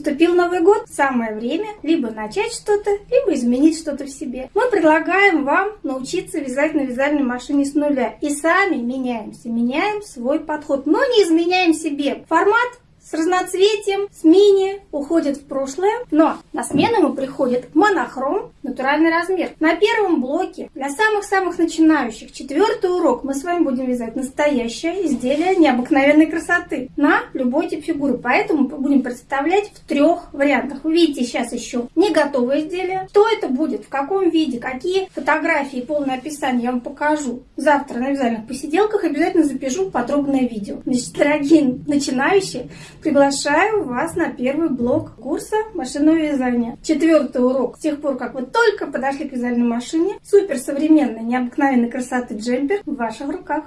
Наступил Новый год, самое время либо начать что-то, либо изменить что-то в себе. Мы предлагаем вам научиться вязать на вязальной машине с нуля. И сами меняемся, меняем свой подход, но не изменяем себе. Формат с разноцветием, с мини уходит в прошлое, но на смену ему приходит монохром, натуральный размер. На первом блоке для самых-самых начинающих, четвертый урок, мы с вами будем вязать настоящее изделие необыкновенной красоты на любой тип фигуры. Поэтому будем представлять в трех вариантах. Вы видите сейчас еще не готовое изделие. Что это будет, в каком виде, какие фотографии и полное описание я вам покажу. Завтра на вязальных посиделках обязательно запишу подробное видео. Значит, дорогие начинающие, Приглашаю вас на первый блок курса машинного вязания. Четвертый урок. С тех пор, как вы только подошли к вязальной машине, суперсовременной, необыкновенной красоты джемпер в ваших руках.